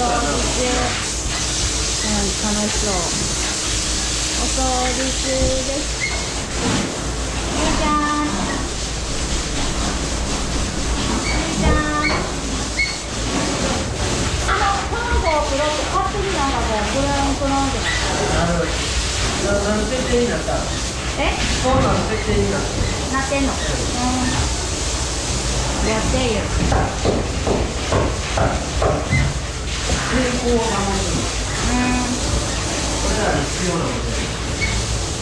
掃除楽しそう。お掃除中ですゆいちゃんゆいちゃんあの卵をプロってんかこう。グランクランってなるな何設定になったえそう。なの設定になったなってんのう。んやってよ成功を守るうん。これらに必要なので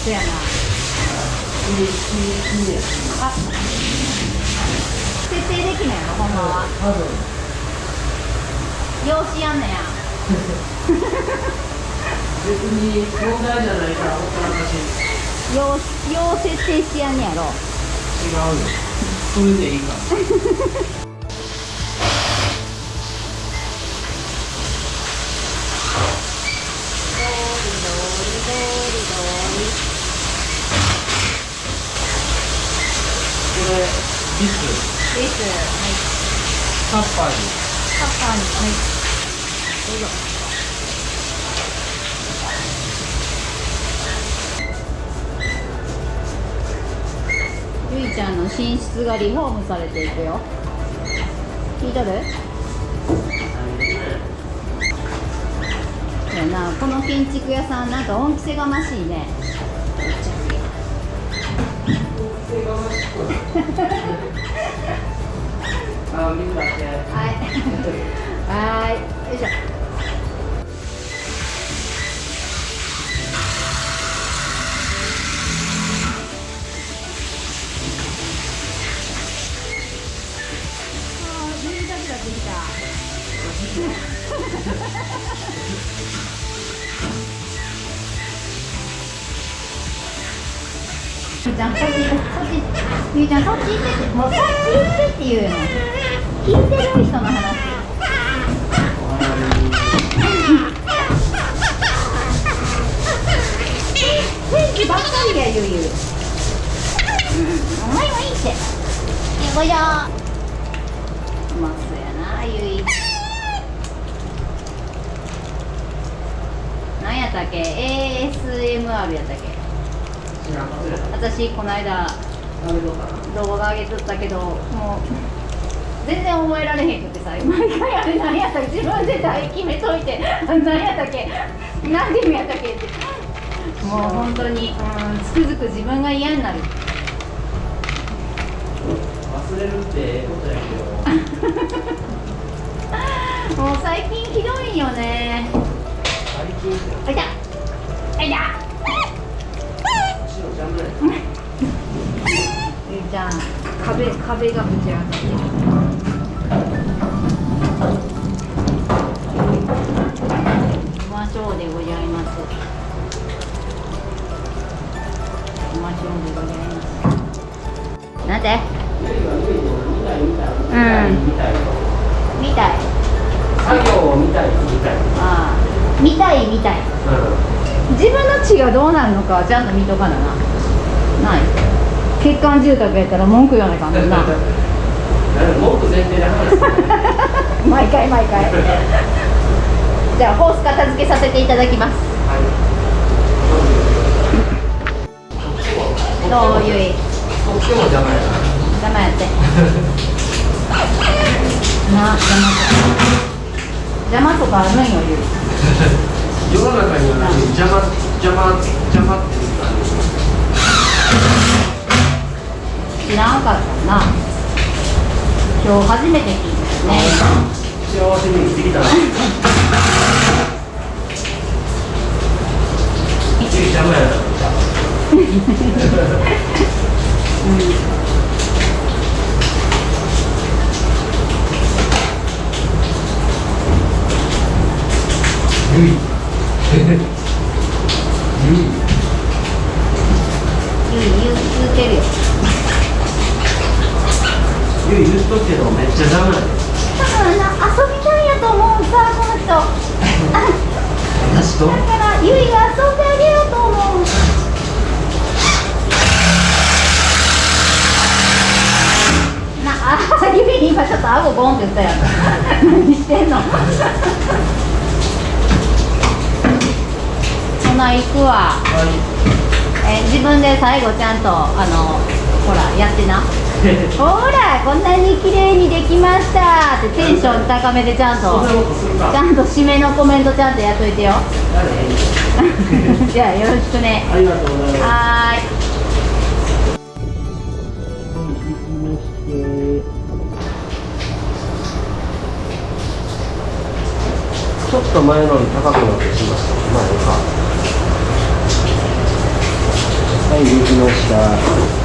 そやないいいいいいやあ設定できないのほん。まは多分養子やん。ねや別に問題じゃないからほったらかし養養設定してやん。ねやろ違うよそれでいいからこれビスですはいタッパーにカッパーにはい。どうぞ。ゆいちゃんの寝室がリフォームされていくよ。聞いとる？そうやなこの建築屋さんなんか恩着せがましいね。はい。はい。よいしょ。ゆうちゃんそっちそっちゆうちゃんそっち行ってってもうそっち行ってって言うの聞いてる人の話天気ばっかりやゆうゆうお前はいいってよこいしょうまそうやなゆい何やったっけ ASMR やったっけ？私この間動画上げとったけどもう全然覚えられへんくてさ毎回あれ何やったっけ自分で題決めといて何やったっけ何でやったっけって。もう本当にうんつくづく自分が嫌になる。忘れるってええことやけど。もう最近ひどいよね。最近？あいた。あいたゆうちゃん壁壁がぶち上がってるマショーでございますマショーでございますなんてうん見たい作業を見たい。見たいああ見たい見たい自分の血がどうなるのかはちゃんと見とかなな欠陥住宅やったら文句言わないかんもんな。文句前提で話す毎回毎回。じゃあホース片付けさせていただきます。どうゆい。こっちも邪魔やな邪魔やって。な邪魔。とか邪魔とかあるんよゆい。世の中にはね邪魔邪魔邪魔って知らんかったな。今日初めて聞いたよね。幸せに生きてきたな。邪魔やな。ゆいゆいゆい言う言うてるよゆい言っとけどめっちゃダメだから遊びたいやと思うさこの人だからゆいが遊んであげようと思うなあさっ叫びに今ちょっと顎ボンって言ったやん何してんのほな行くわ、はい、え自分で最後ちゃんとあのほらやってな。ほらこんなに綺麗にできました。ってテンション高めでちゃんと。ちゃんと締めのコメントちゃんとやっといてよ。誰？じゃあよろしくね。ありがとうございます。はちょっと前のより高くなってしまった。まあ、いいか。はい、できました。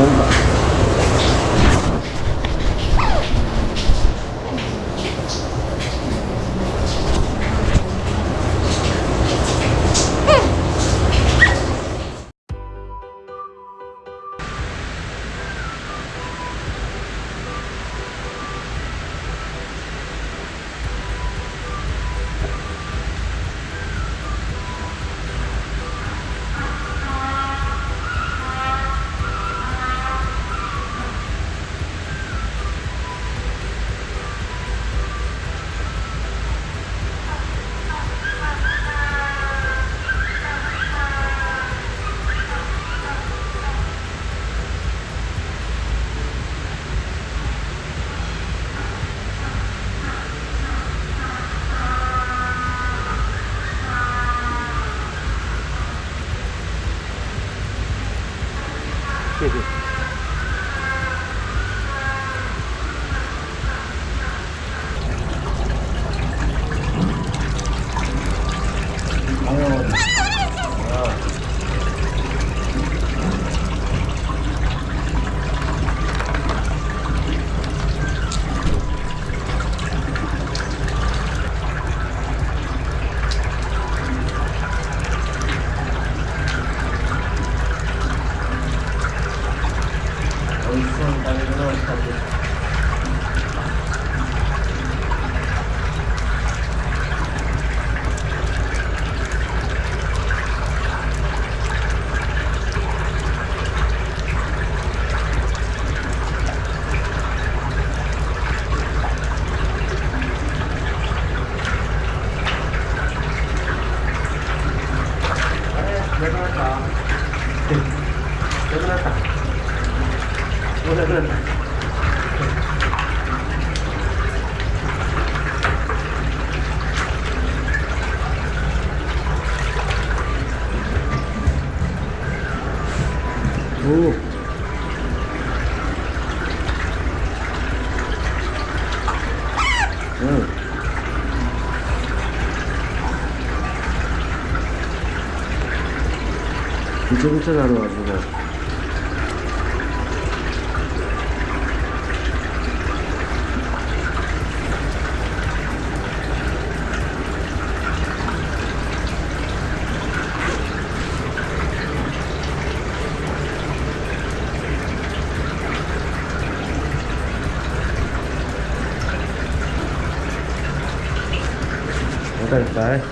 Number. 谢谢。美味しそうに食べるのをしたんです。あれ、なくなった。なくなった。もうなくなった。おお。うん。ぐちゃぐちゃなるわ、自分。おかえりかい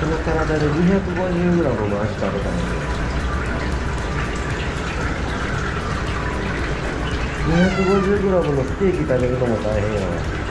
その体で 250g の足食べたのに 250g のステーキ食べるのも大変やわ